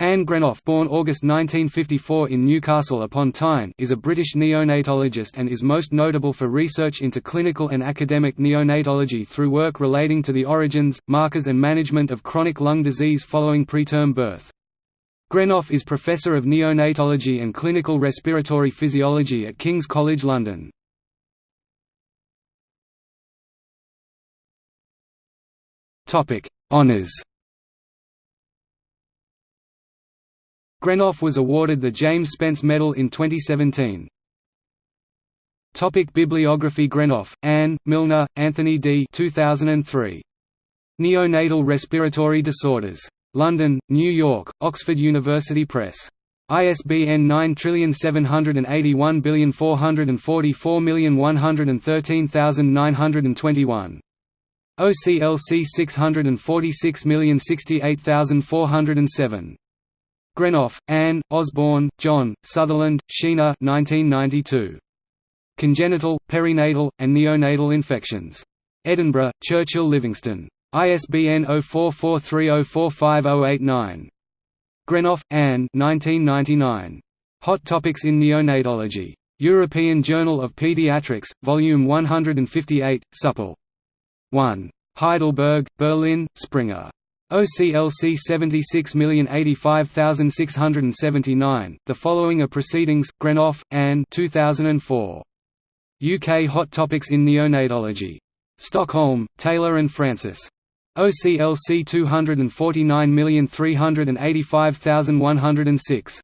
Anne Greenough born August 1954 in Newcastle upon Tyne is a British neonatologist and is most notable for research into clinical and academic neonatology through work relating to the origins, markers and management of chronic lung disease following preterm birth. Greenough is Professor of Neonatology and Clinical Respiratory Physiology at King's College London. Honours Greenough was awarded the James Spence Medal in 2017. Topic Bibliography Greenough, Anne, Milner, Anthony D. 2003. Neonatal Respiratory Disorders. London, New York, Oxford University Press. ISBN 9781444113921. OCLC 646068407. Greenough, Anne, Osborne, John, Sutherland, Sheena 1992. Congenital, Perinatal, and Neonatal Infections. Edinburgh, Churchill Livingstone. ISBN 0443045089. Greenough, Anne 1999. Hot Topics in Neonatology. European Journal of Pediatrics, Volume 158, Supple. 1. Heidelberg, Berlin, Springer. OCLC 76085679. The following are proceedings. Greenough, Anne. 2004. UK Hot Topics in Neonatology. Stockholm, Taylor and Francis. OCLC 249385106.